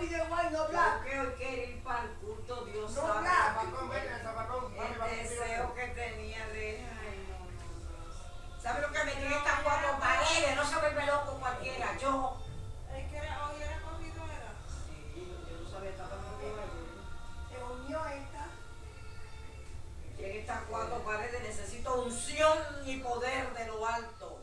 video igual, no black. Yo creo que ir para el culto, Dios No, sabe. black. Zapatón, vete, el zapatón. El contigo. deseo que tenía de. Ay, no, no, ¿Sabe lo que me tiene estas cuatro paredes? No se vuelve loco cualquiera. Yo. Es que hoy era cogido, era. Sí, yo no sabía estaba conmigo ayer. Se unió esta. En estas cuatro paredes necesito unción y poder de lo alto.